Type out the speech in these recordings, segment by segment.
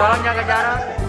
Tolong jaga jarak.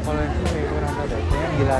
kalau kalau itu kurang tahu deh, yang gila.